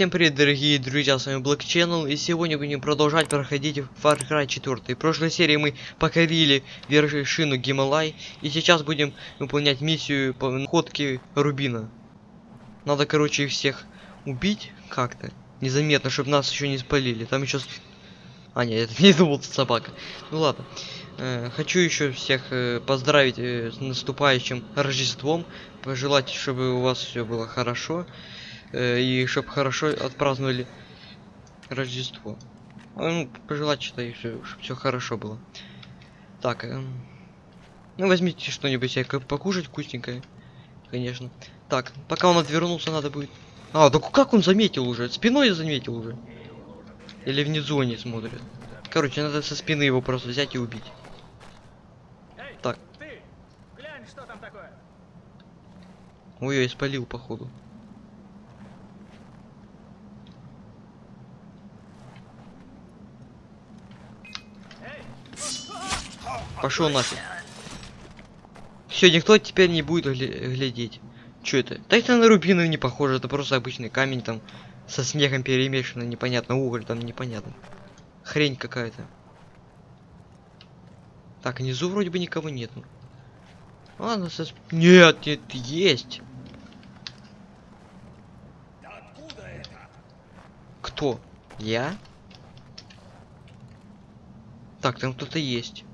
Всем привет, дорогие друзья, с вами Black Channel, и сегодня будем продолжать проходить Far Cry 4. В прошлой серии мы покорили вершину Гималай, и сейчас будем выполнять миссию по находке Рубина. Надо, короче, их всех убить как-то, незаметно, чтобы нас еще не спалили. Там еще... А, нет, это не думал, собака. Ну ладно. Э, хочу еще всех э, поздравить э, с наступающим Рождеством, пожелать, чтобы у вас все было хорошо. Э, и чтобы хорошо отпраздновали Рождество. А, Ну, пожелать что-то и чтобы все хорошо было. Так, эм, ну возьмите что-нибудь себе покушать вкусненькое, конечно. Так, пока он отвернулся, надо будет. А, да как он заметил уже? Спиной заметил уже. Или внизу они смотрят. Короче, надо со спины его просто взять и убить. Эй, Так. ты! Глянь, что там такое. Ой, я испалил, походу. Эй, Пошел нафиг. Все, никто теперь не будет гля- глядеть. Че это? Да это на рубины не похоже, это просто обычный камень там со снегом перемешано, непонятно, уголь там непонятно. Хрень какая-то. Так, внизу вроде бы никого нету. Ладно, со... Нет, нет, есть. Кто? Я? Так, там кто-то есть.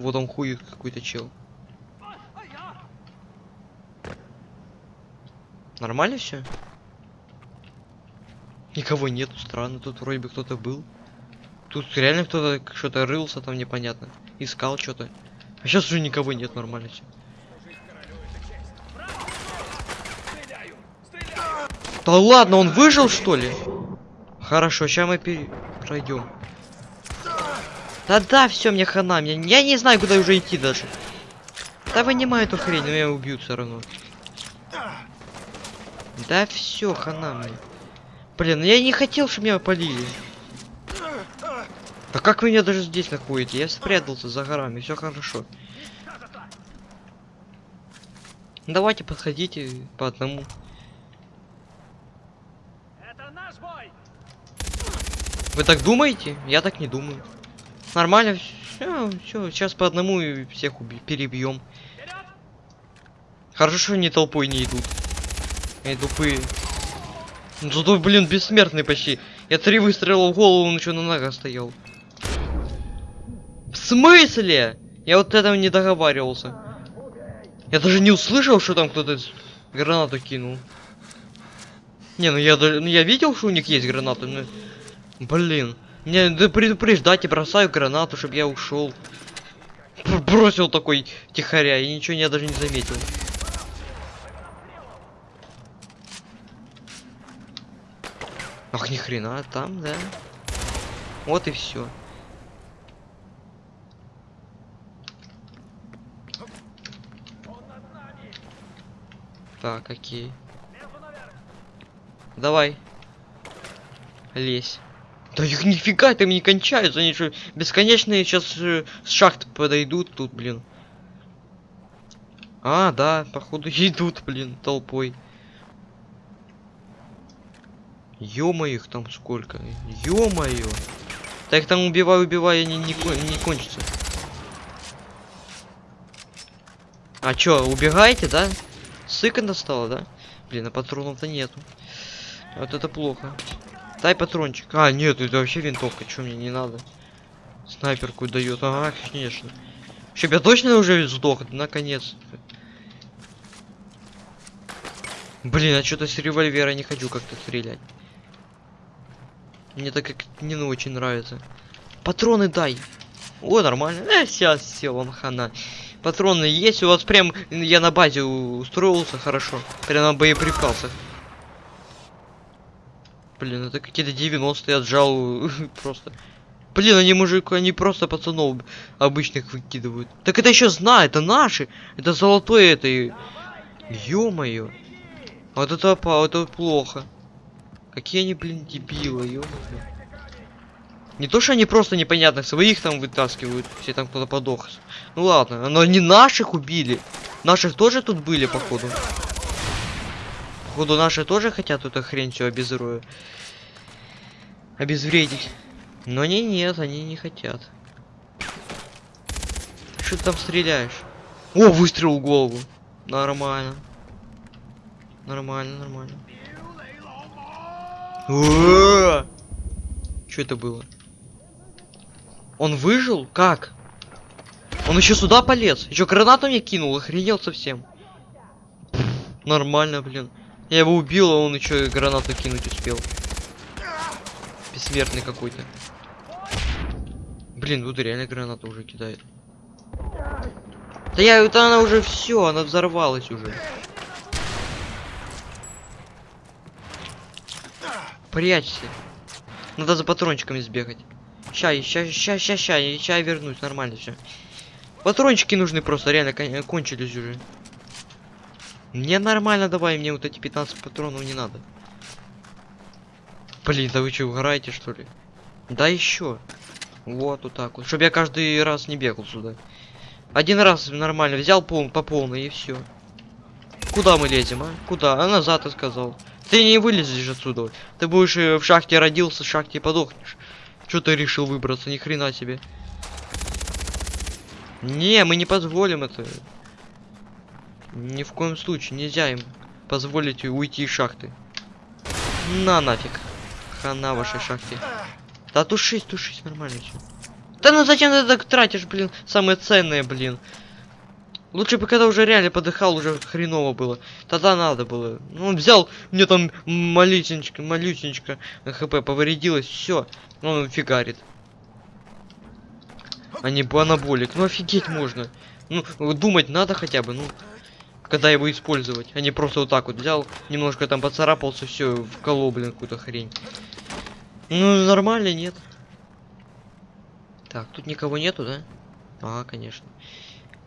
Вот он хует какой-то чел. Нормально все? Никого нету, странно. Тут вроде бы кто-то был. Тут реально кто-то что-то рылся там непонятно. Искал что-то. А сейчас уже никого нет, нормально все. Да ладно, он выжил что ли? Хорошо, сейчас мы пере... пройдем. Да-да, все, мне хана, мне... я не знаю, куда уже идти даже. Да вынимай эту хрень, но меня убьют все равно. Да все, хана мне. Блин, ну я не хотел, чтобы меня полили. Да как вы меня даже здесь находите? Я спрятался за горами, все хорошо. Давайте подходите по одному. Вы так думаете? Я так не думаю. Нормально, все, сейчас по одному и всех перебьем. Хорошо, что они толпой не идут. Они тупые. Ну зато, блин, бессмертный почти. Я три выстрела в голову, он еще на ногах стоял. В смысле? Я вот этого не договаривался. Я даже не услышал, что там кто-то гранату кинул. Не, ну я, ну я видел, что у них есть гранаты, но... Блин. Мне да предупреждать и бросаю гранату, чтобы я ушел. Бросил такой тихоря, и ничего я даже не заметил. Ах, ни хрена, там, да. Вот и все. Так, окей. Давай. Лезь. Да их нифига там не кончаются, они что, бесконечные сейчас с шахт подойдут тут, блин. А, да, походу идут, блин, толпой. ё их там сколько. Да их там убивай, убивай, они не, кон- не кончатся. А чё, убегаете, да? Сыка достала, да? Блин, а патронов-то нету. Вот это плохо. Дай патрончик. А, нет, это вообще винтовка, что мне не надо. Снайперку дает. Ага, конечно. Чтоб я точно уже сдох, наконец. Блин, а что-то с револьвера не хочу как-то стрелять. Мне так как не ну, очень нравится. Патроны дай. О, нормально. Э, сейчас все, вам хана. Патроны есть, у вас прям я на базе устроился хорошо. Прям на боеприпасах. Блин, это какие-то 90-е отжал просто. Блин, они мужик, они просто пацанов обычных выкидывают. Так это еще знаю, это наши. Это золотое это. Ё-моё. Вот это опа, это плохо. Какие они, блин, дебилы, ё Не то, что они просто непонятных своих там вытаскивают, все там кто-то подох. Ну ладно, но они наших убили. Наших тоже тут были, походу. Походу наши тоже хотят эту хрень все обезрою. Обезвредить. Но они нет, они не хотят. Что ты там стреляешь? О, выстрел в голову. Нормально. Нормально, нормально. Что это было? Он выжил? Как? Он еще сюда полез. Еще гранату мне кинул, охренел совсем. Нормально, блин. Я его убил, а он еще и гранату кинуть успел. Бессмертный какой-то. Блин, тут реально гранату уже кидает. Да я, это она уже все, она взорвалась уже. Прячься. Надо за патрончиками сбегать. Ща, ща, ща, ща, ща, ща я вернусь, нормально все. Патрончики нужны просто, реально кон- кончились уже. Мне нормально давай, мне вот эти 15 патронов не надо. Блин, да вы что, угораете что ли? Да еще. Вот, вот так вот. Чтобы я каждый раз не бегал сюда. Один раз нормально взял пол, по полной и все. Куда мы лезем, а? Куда? А назад ты сказал. Ты не вылезешь отсюда. Ты будешь э, в шахте родился, в шахте подохнешь. Что ты решил выбраться? Ни хрена себе. Не, мы не позволим это. Ни в коем случае нельзя им позволить уйти из шахты. На нафиг. Хана вашей шахте. Да тушись, тушись, нормально все. Да ну зачем ты так тратишь, блин, самое ценное, блин. Лучше бы когда уже реально подыхал, уже хреново было. Тогда надо было. Ну, он взял, мне там малюсенечко, малюсенечко хп повредилось, все. Он фигарит. А не анаболик. Ну офигеть можно. Ну, думать надо хотя бы, ну. Когда его использовать. А просто вот так вот взял, немножко там поцарапался, все, вколол, блин, какую-то хрень. Ну, нормально, нет. Так, тут никого нету, да? А, конечно.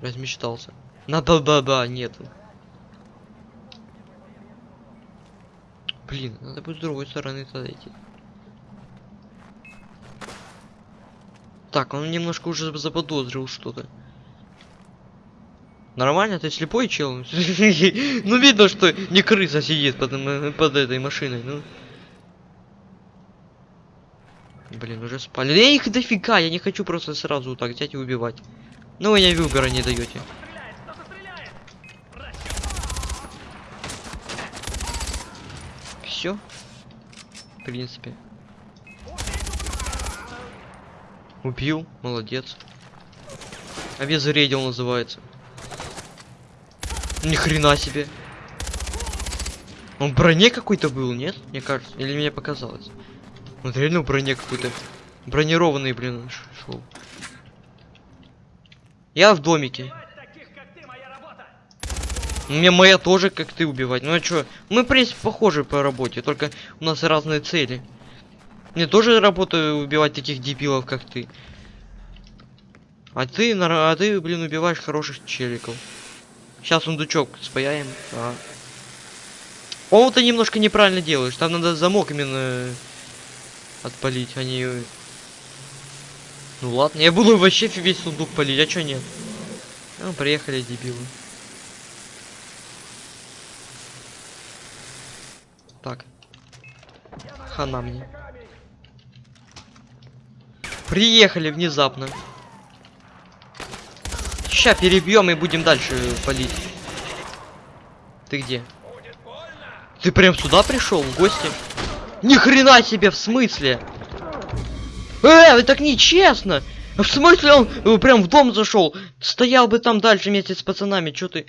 Размечтался. Надо, да, да, нету. Блин, надо будет с другой стороны тогда идти. Так, он немножко уже заподозрил что-то. Нормально, ты слепой чел? Ну видно, что не крыса сидит под, этой машиной, ну. Блин, уже спали. Да их дофига, я не хочу просто сразу так взять и убивать. Ну вы мне выбора не даете. Все. В принципе. Убил, молодец. Обезвредил называется. Ни хрена себе. Он в броне какой-то был, нет? Мне кажется. Или мне показалось. Он реально в броне какой-то. Бронированный, блин, шел. Я в домике. Мне моя тоже, как ты, убивать. Ну а чё? Мы, в принципе, похожи по работе, только у нас разные цели. Мне тоже работа убивать таких дебилов, как ты. А ты, а ты, блин, убиваешь хороших челиков. Сейчас сундучок спаяем. А. О, ты немножко неправильно делаешь. Там надо замок именно отпалить, а не... Ну ладно, я буду вообще весь сундук палить, а чё нет? Ну, приехали, дебилы. Так. Хана мне. Приехали внезапно. Ща перебьем и будем дальше палить. Ты где? Ты прям сюда пришел, в гости? Ни хрена себе, в смысле? Э, так нечестно! В смысле он э, прям в дом зашел? Стоял бы там дальше вместе с пацанами, чё ты?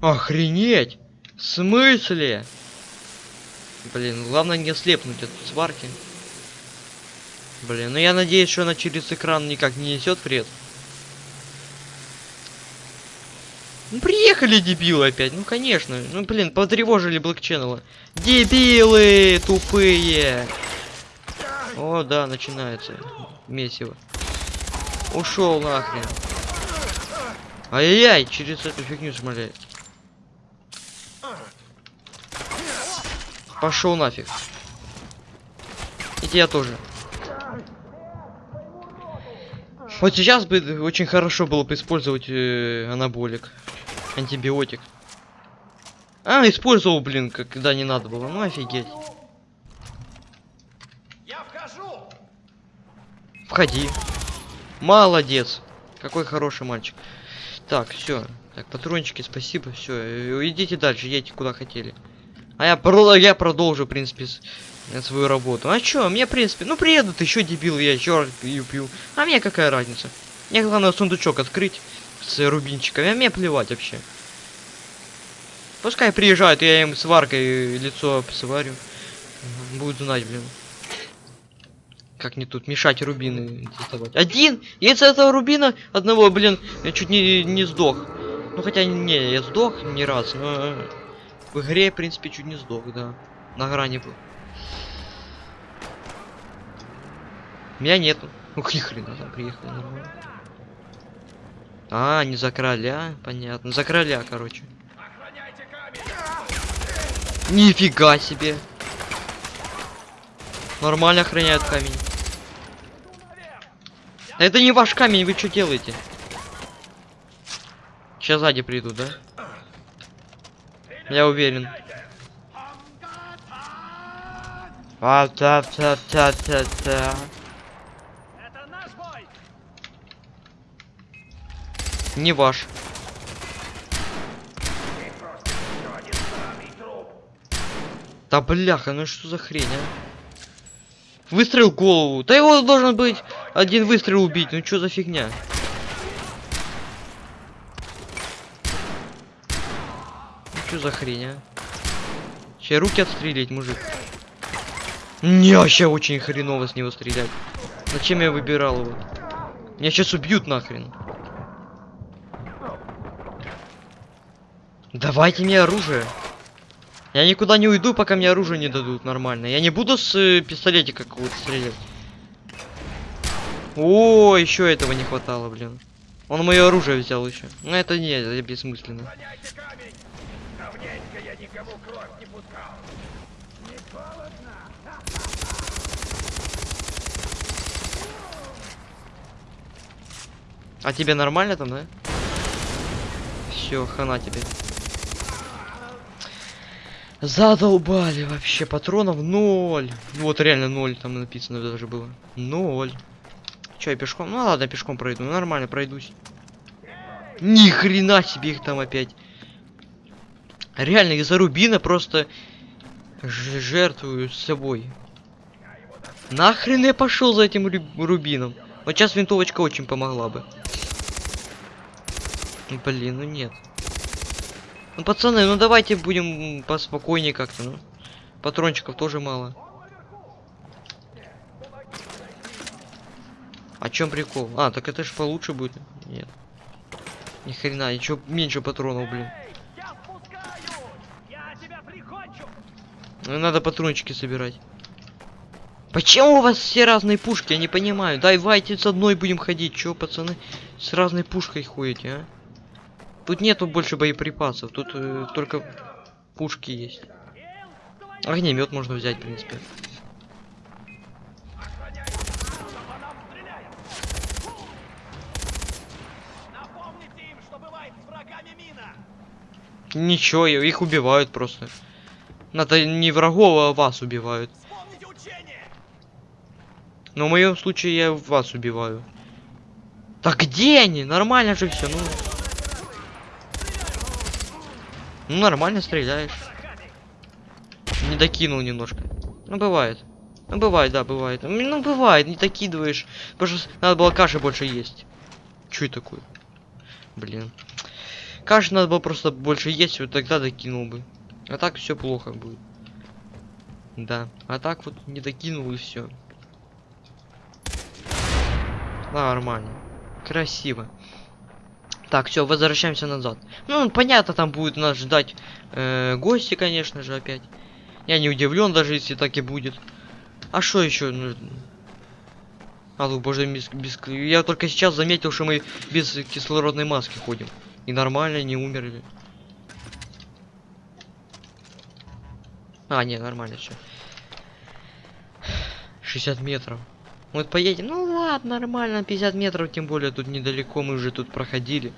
Охренеть! В смысле? Блин, главное не слепнуть от сварки. Блин, ну я надеюсь, что она через экран никак не несет вред. Ну приехали дебилы опять, ну конечно. Ну блин, потревожили Channel. Дебилы тупые. О, да, начинается месиво. Ушел нахрен. Ай-яй-яй, через эту фигню шмаляет. Пошел нафиг. И тебя тоже. Вот сейчас бы очень хорошо было бы использовать э, анаболик. Антибиотик. А, использовал, блин, когда не надо было. Ну офигеть. Я вхожу! Входи. Молодец. Какой хороший мальчик. Так, все. Так, патрончики, спасибо. Все, идите дальше, едьте куда хотели. А я, про я продолжу, в принципе, э, свою работу. А чё, мне, в принципе, ну приедут еще дебил, я еще пью, пью. А мне какая разница? Мне главное сундучок открыть с рубинчиками, а мне плевать вообще. Пускай приезжают, я им сваркой лицо сварю. Будут знать, блин. Как не тут мешать рубины доставать. Один! Я этого рубина одного, блин, я чуть не, не сдох. Ну хотя не, я сдох не раз, но в игре, в принципе, чуть не сдох, да. На грани был. Меня нету. Ни хрена там приехали нормально. А, не за короля, понятно. За короля, короче. Нифига себе. Нормально охраняют камень. Это не ваш камень, вы что делаете? Сейчас сзади придут, да? Я уверен. А, та, та, та, та, та. Не ваш. Да бляха, ну что за хрень, а? Выстрел голову. Да его должен быть один выстрел убить. Ну что за фигня? Ну что за хрень, а? Сейчас руки отстрелить, мужик. Не, вообще очень хреново с него стрелять. Зачем я выбирал его? Меня сейчас убьют нахрен. Давайте мне оружие. Я никуда не уйду, пока мне оружие не дадут нормально. Я не буду с э, пистолетика какого-то стрелять. О, еще этого не хватало, блин. Он мое оружие взял еще. Ну это не, это бессмысленно. А тебе нормально там, да? Все, хана тебе. Задолбали вообще, патронов ноль. Вот реально ноль, там написано даже было. Ноль. Че, я пешком? Ну ладно, пешком пройду, ну, нормально пройдусь. Ни хрена себе их там опять. Реально, из-за рубина просто жертвую собой. Нахрен я пошел за этим рубином? Вот сейчас винтовочка очень помогла бы. Ну, Блин, ну нет. Ну, пацаны, ну давайте будем поспокойнее как-то, ну. Патрончиков тоже мало. А чем прикол? А, так это ж получше будет. Нет. Ни хрена, еще меньше патронов, блин. Ну, надо патрончики собирать. Почему у вас все разные пушки? Я не понимаю. Давайте с одной будем ходить. Чё, пацаны, с разной пушкой ходите, а? Тут нету больше боеприпасов. Тут э, только пушки есть. Огнемет можно взять, в принципе. Ничего, их убивают просто. Надо не врагов, а вас убивают. Но в моем случае я вас убиваю. Так где они? Нормально же все, ну. Ну нормально стреляешь. Не докинул немножко. Ну бывает. Ну бывает, да, бывает. Ну бывает, не докидываешь. Потому что надо было каши больше есть. Это такое? Блин. Каши надо было просто больше есть, вот тогда докинул бы. А так все плохо будет. Да. А так вот не докинул и все. Нормально. Красиво. Так, все, возвращаемся назад. Ну, понятно, там будет нас ждать э, гости, конечно же, опять. Я не удивлен, даже если так и будет. А что еще нужно? А, ну, боже, без, без... Я только сейчас заметил, что мы без кислородной маски ходим. И нормально, не умерли. А, не, нормально все. 60 метров. Вот поедем. Ну ладно, нормально, 50 метров, тем более тут недалеко, мы уже тут проходили.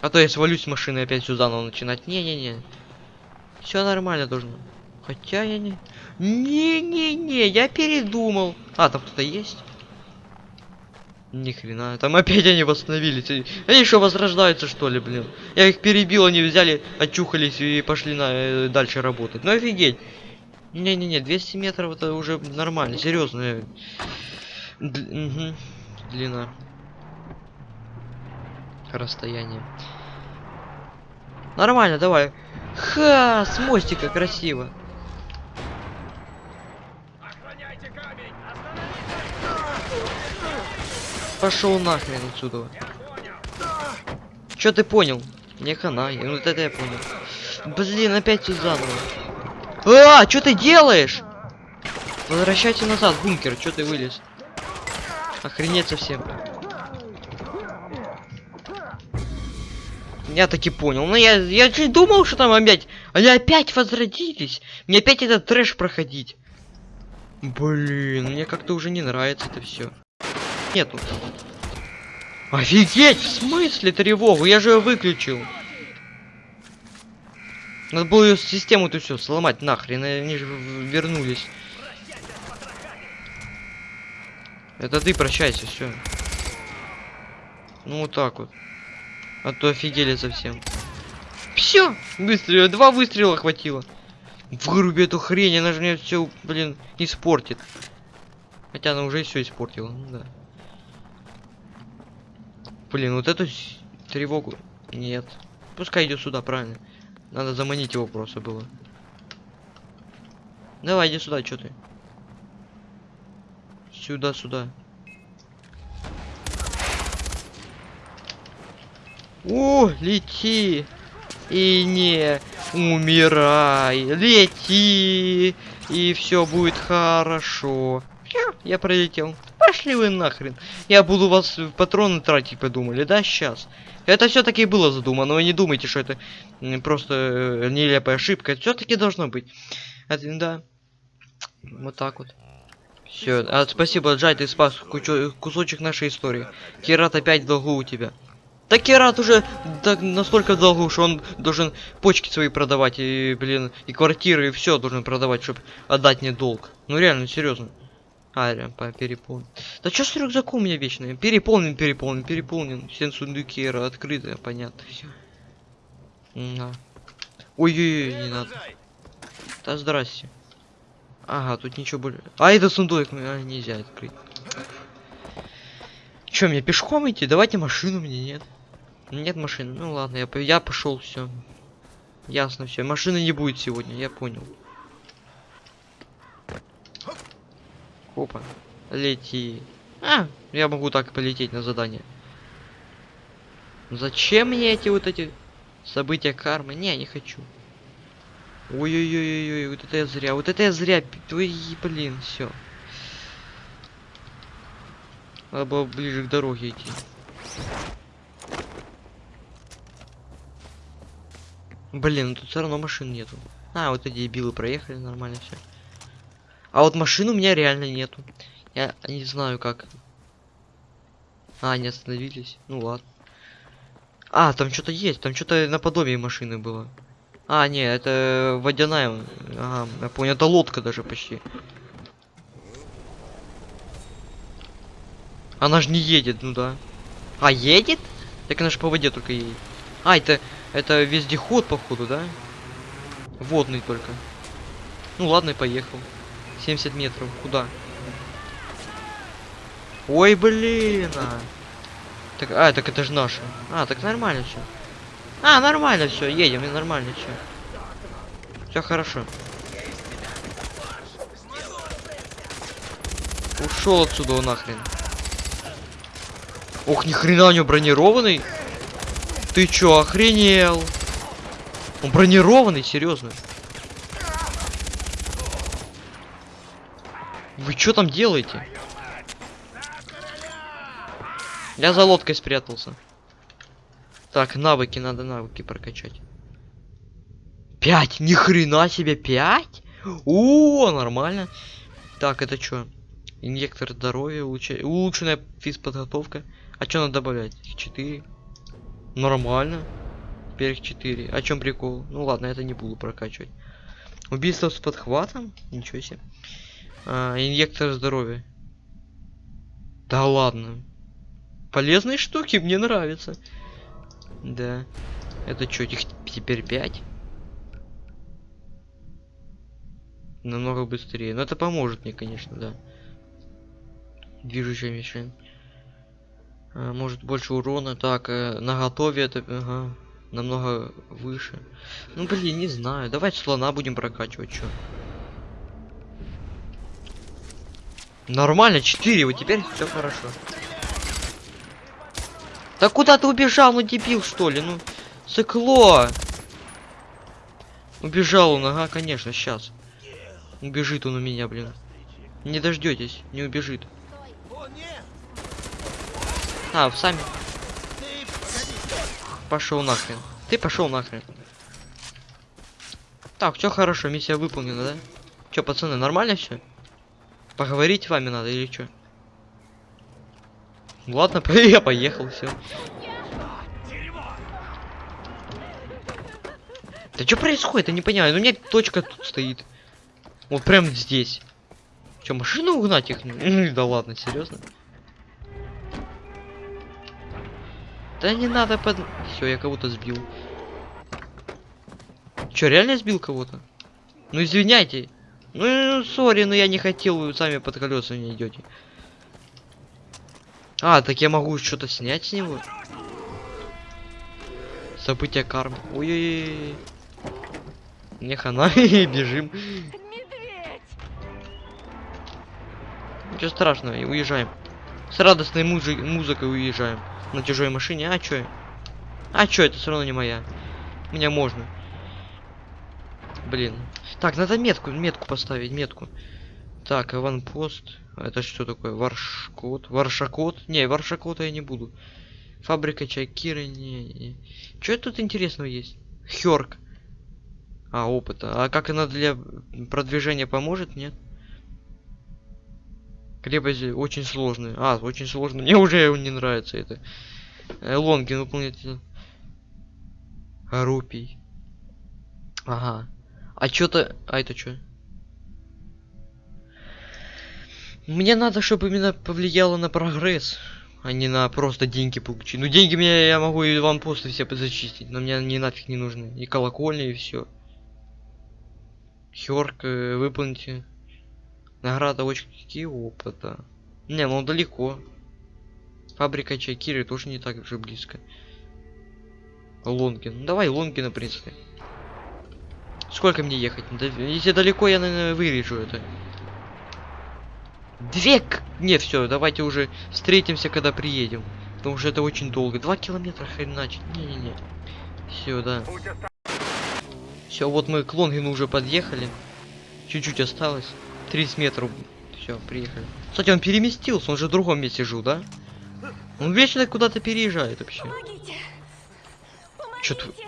А то я свалюсь с машины опять все заново начинать. Не-не-не. Все нормально должно. Хотя я не... Не-не-не, я передумал. А, там кто-то есть? Ни хрена, там опять они восстановились. Они что, возрождаются, что ли, блин? Я их перебил, они взяли, очухались и пошли на, э, дальше работать. Ну офигеть. Не-не-не, 200 метров это уже нормально, серьезно. Длина. Расстояние. Нормально, давай. Ха, с мостика красиво. Пошел нахрен отсюда. Чё ты понял? Не хана, я- вот это я понял. Блин, опять все заново. А, что ты делаешь? Возвращайся назад, бункер, что ты вылез? Охренеть совсем. Я таки понял. Ну я, я же думал, что там опять. Они опять возродились. Мне опять этот трэш проходить. Блин, мне как-то уже не нравится это все. Нету. Офигеть! В смысле тревогу? Я же ее выключил. Надо было ее систему-то все сломать нахрен, они же вернулись. Это ты прощайся, все. Ну вот так вот. А то офигели совсем. Все, выстрелил, два выстрела хватило. Выруби эту хрень, она же мне все, блин, испортит. Хотя она уже все испортила, ну да. Блин, вот эту тревогу. Нет. Пускай идет сюда, правильно. Надо заманить его просто было. Давай, иди сюда, что ты? Сюда, сюда. О, лети! И не умирай! Лети! И все будет хорошо. Я пролетел. Пошли вы нахрен. Я буду вас в патроны тратить, подумали, да, сейчас? Это все-таки было задумано, вы не думайте, что это просто э, нелепая ошибка. все-таки должно быть. Это, да. Вот так вот. Все, а, спасибо, Джай, ты спас кучу- кусочек нашей истории. Кират опять в долгу у тебя. Да Кират уже так настолько в долгу, что он должен почки свои продавать, и, блин, и квартиры, и все должен продавать, чтобы отдать мне долг. Ну реально, серьезно. А, реально, по- переполнен. Да что с рюкзаком у меня вечно? Переполнен, переполнен, переполнен. Все сундуки ра- открыты, понятно. Ой-ой-ой, не надо. Да здрасте. Ага, тут ничего более. А, это сундук, а, нельзя открыть. Че, мне пешком идти? Давайте машину мне, нет? Нет машины. Ну ладно, я, я пошел, все. Ясно, все. Машины не будет сегодня, я понял. Опа. Лети. А, я могу так полететь на задание. Зачем мне эти вот эти события кармы? Не, не хочу. Ой-ой-ой-ой, вот это я зря, вот это я зря. Ой, блин, все. Надо было ближе к дороге идти. Блин, ну тут все равно машин нету. А, вот эти дебилы проехали, нормально все. А вот машин у меня реально нету. Я не знаю как. А, они остановились. Ну ладно. А, там что-то есть, там что-то наподобие машины было. А, не, это водяная. Ага, я понял, это лодка даже почти. Она же не едет, ну да. А, едет? Так она же по воде только едет. А, это, это вездеход, походу, да? Водный только. Ну ладно, поехал. 70 метров. Куда? Ой, блин. А. Так, а, так это же наше. А, так нормально все. А, нормально все, едем, и нормально все. Все хорошо. Ушел отсюда он нахрен. Ох, ни хрена у него бронированный. Ты чё, охренел? Он бронированный, серьезно. Вы что там делаете? Я за лодкой спрятался. Так, навыки, надо навыки прокачать. Пять! Ни хрена себе, пять? О, нормально. Так, это что? Инъектор здоровья, улучша- улучшенная физподготовка. А что надо добавлять? Четыре. Нормально. Перк 4. О чем прикол? Ну ладно, это не буду прокачивать. Убийство с подхватом? Ничего себе. А, инъектор здоровья. Да ладно. Полезные штуки, мне нравятся. Да. Это что, их теперь 5? Намного быстрее. Но это поможет мне, конечно, да. Движущая мишень. А, может больше урона. Так, э, на готове это ага, намного выше. Ну блин, не знаю. Давай слона будем прокачивать, чё. Нормально, 4, вот теперь все хорошо. Да куда ты убежал, ну дебил что ли? Ну, сыкло. Убежал он, ага, конечно, сейчас. Убежит он у меня, блин. Не дождетесь, не убежит. А, сами. Пошел нахрен. Ты пошел нахрен. Так, все хорошо, миссия выполнена, да? Че, пацаны, нормально все? Поговорить с вами надо или что? Ладно, я поехал, все. Да что происходит? Я не понимаю. Ну, у меня точка тут стоит. Вот прям здесь. Че, машину угнать их? да ладно, серьезно? Да не надо под... Все, я кого-то сбил. Че, реально сбил кого-то? Ну извиняйте. Ну, сори, но я не хотел, вы сами под колеса не идете. А, так я могу что-то снять с него? События кармы. Ой-ой-ой. Не хана, бежим. Ничего страшного, и уезжаем. С радостной музы музыкой уезжаем. На чужой машине. А чё? А чё, это все равно не моя. Меня можно. Блин. Так, надо метку, метку поставить, метку. Так, аванпост. Это что такое? Варшкот. Варшакот? Не, варшакота я не буду. Фабрика чайкиры. Не, не. Что тут интересного есть? Хёрк. А, опыта. А как она для продвижения поможет? Нет? Крепость очень сложная. А, очень сложно. Мне уже не нравится это. Э, Лонгин выполнять. Рупий. Ага. А чё-то... А это что? Мне надо, чтобы именно повлияло на прогресс, а не на просто деньги получить. Ну деньги мне я могу и вам просто все зачистить, но мне они нафиг не нужны. И колокольня, и все. Хёрк, э, выполните. Награда очки опыта. Не, ну далеко. Фабрика Чайкиры тоже не так же близко. Лонгин. Ну, давай Лонгина, в принципе. Сколько мне ехать? Если далеко, я, наверное, вырежу это. Две... к- Не, все, давайте уже встретимся, когда приедем. Потому что это очень долго. Два километра хреначить. Не-не-не. Все, да. Все, вот мы к Лонгину уже подъехали. Чуть-чуть осталось. 30 метров. Все, приехали. Кстати, он переместился, он же в другом месте жил, да? Он вечно куда-то переезжает вообще. Помогите! Чё ты- Помогите!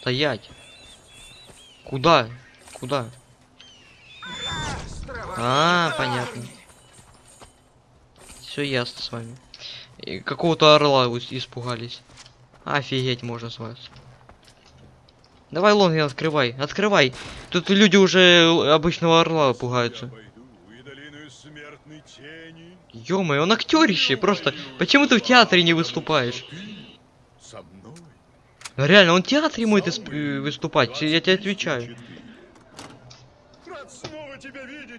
Стоять. Куда? Куда? А, понятно. Все ясно с вами. И какого-то орла испугались. Офигеть можно с вас. Давай, Лонгин, открывай, открывай. Тут люди уже обычного орла пугаются. Я пойду и долину смертной тени ё он актерище, просто. Почему ты в театре не выступаешь? Реально, он в театре может э, выступать, я тебе отвечаю.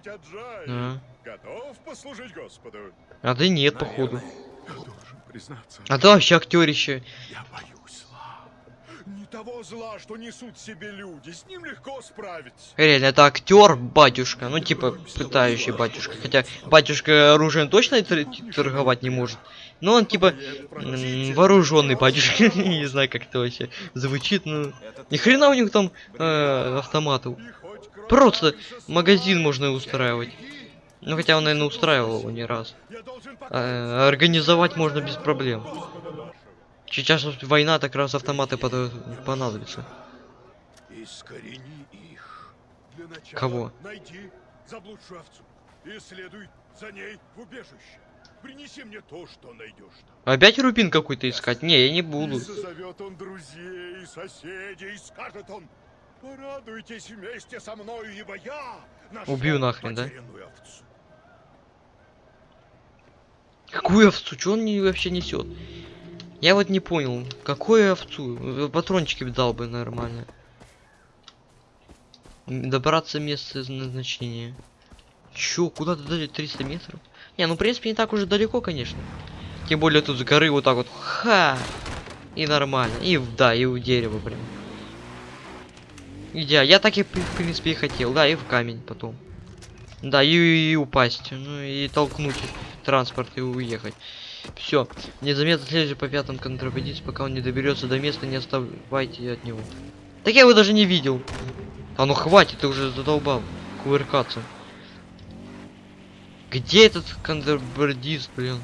Тебя видеть, Аджай. А, Готов послужить Господу? а ты нет, походу. А ты вообще актерище. я боюсь зла. Не того зла, что несут себе люди, с ним легко справиться. Реально, это актер, батюшка. Ну, типа, пытающий батюшка. Хотя батюшка оружием точно торговать не может. Но он типа вооруженный батюшка. не знаю, как это вообще звучит, ну. Ни хрена у них там э, автоматов. Просто магазин можно устраивать. Ну хотя он, наверное, устраивал его не раз. А, организовать можно без проблем. Сейчас война, так раз автоматы под- понадобятся. Искорени их. Для начала Кого? найди заблудшую овцу и следуй за ней в убежище. Принеси мне то, что найдешь. Опять рубин какой-то искать? Не, я не буду. И созовет он друзей, соседей, скажет он, порадуйтесь вместе со мною, ибо я Убью нахрен, да? овцу». Какую овцу? Что он не, вообще несет? Я вот не понял, какую овцу? Э, Патрончики дал бы нормально. Добраться места назначения. Чё, куда-то дали 300 метров? Не, ну в принципе не так уже далеко, конечно. Тем более тут с горы вот так вот. Ха! И нормально. И да, и у дерева прям. Идеально. Я так и в принципе и хотел. Да, и в камень потом. Да, и, и упасть. Ну и толкнуть транспорт и уехать. Все. Незаметно следуйте по пятам контрабандист, пока он не доберется до места, не оставайте от него. Так я его даже не видел. А ну хватит, ты уже задолбал кувыркаться. Где этот контрабандист, блин?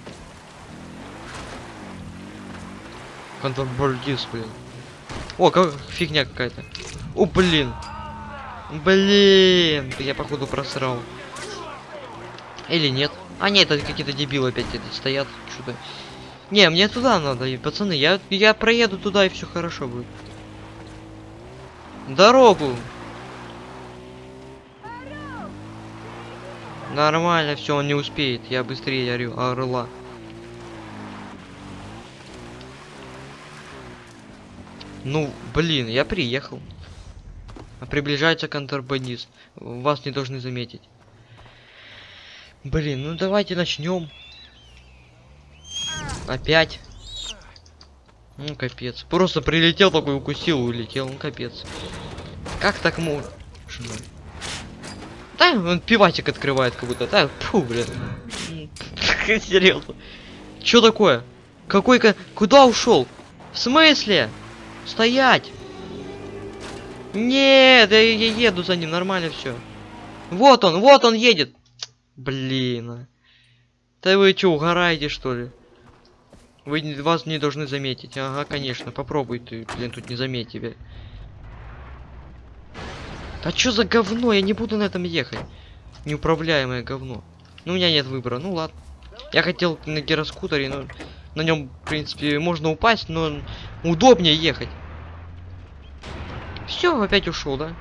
Контрабандист, блин. О, как фигня какая-то. О, блин. Блин, я походу просрал. Или нет? А нет, это какие-то дебилы опять это стоят что-то. Не, мне туда надо, и, пацаны, я я проеду туда и все хорошо будет. Дорогу. Нормально, все, он не успеет. Я быстрее орю, орла. Ну, блин, я приехал. Приближается контрабандист. Вас не должны заметить. Блин, ну давайте начнем. Опять. Ну капец. Просто прилетел такой, укусил, улетел. Ну капец. Как так можно? Да, он пиватик открывает как будто. Да, фу, блин. Серьезно. Чё такое? Какой ка... Куда ушел? В смысле? Стоять! Нет, я, я еду за ним, нормально все. Вот он, вот он едет. Блин. а. Да вы чё, угораете что ли? Вы вас не должны заметить. Ага, конечно, попробуй ты, блин, тут не заметь тебя. Да чё за говно? Я не буду на этом ехать. Неуправляемое говно. Ну, у меня нет выбора. Ну ладно. Я хотел на гироскутере, но на нем, в принципе, можно упасть, но удобнее ехать. Все, опять ушел, да?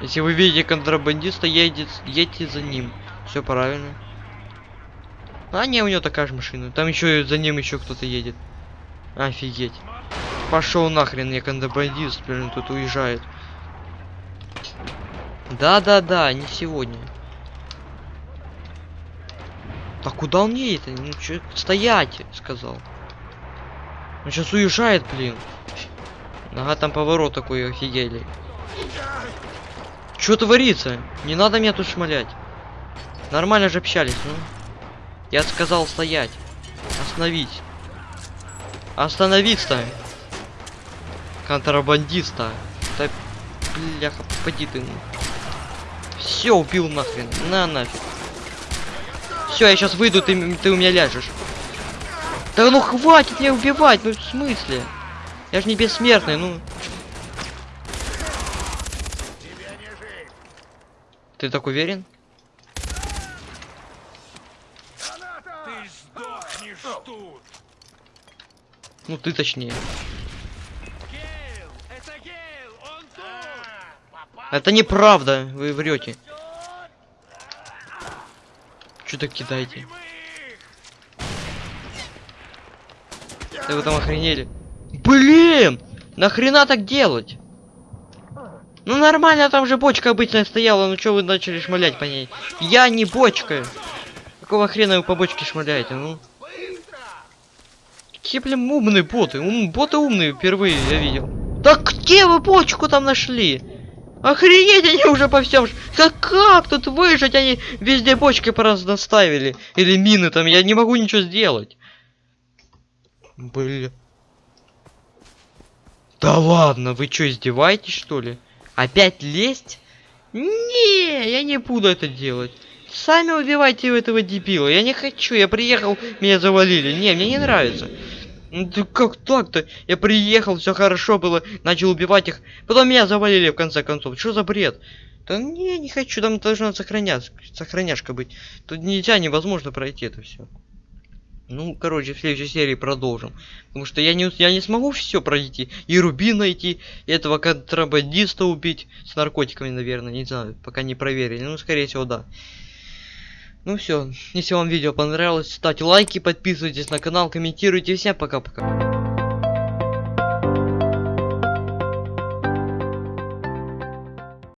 Если вы видите контрабандиста, едете, едьте за ним. Все правильно. А не, у него такая же машина. Там еще за ним еще кто-то едет. Офигеть. Пошел нахрен, я контрабандист, блин, тут уезжает. Да-да-да, не сегодня. Так куда он едет? Ну чё, стоять, сказал. Он сейчас уезжает, блин. Ага, там поворот такой, офигели. Что творится? Не надо меня тут шмалять. Нормально же общались, ну. Я сказал стоять. Остановить. Остановиться. Контрабандиста. Да, бляха, поди ты. Все, убил нахрен. На нафиг. Все, я сейчас выйду, ты, ты у меня ляжешь. Да ну хватит меня убивать, ну в смысле? Я же не бессмертный, ну. Ты так уверен? Ты сдохнешь тут. Ну ты точнее. Гейл! Это Гейл! Это неправда, вы врете. Что так кидаете? Мы их! Да вы там охренели. Блин! Нахрена так делать? Ну нормально, там же бочка обычная стояла, ну что вы начали шмалять по ней? Я не бочка. Какого хрена вы по бочке шмаляете, ну? Какие, блин, умные боты. Ум, боты умные, впервые я видел. Да где вы бочку там нашли? Охренеть, они уже по всем... Как, как тут выжить? Они везде бочки просто наставили. Или мины там, я не могу ничего сделать. Бля. Да ладно, вы что, издеваетесь, что ли? Опять лезть? Не, я не буду это делать. Сами убивайте этого дебила. Я не хочу, я приехал, меня завалили. Не, мне не нравится. Ну ты как так-то? Я приехал, все хорошо было, начал убивать их, потом меня завалили в конце концов. Что за бред? Да не, не хочу, там должна сохранять, сохраняшка быть. Тут нельзя, невозможно пройти это все. Ну, короче, в следующей серии продолжим. Потому что я не, я не смогу все пройти. И Руби найти, и этого контрабандиста убить. С наркотиками, наверное, не знаю, пока не проверили. Ну, скорее всего, да. Ну все, если вам видео понравилось, ставьте лайки, подписывайтесь на канал, комментируйте. Всем пока-пока.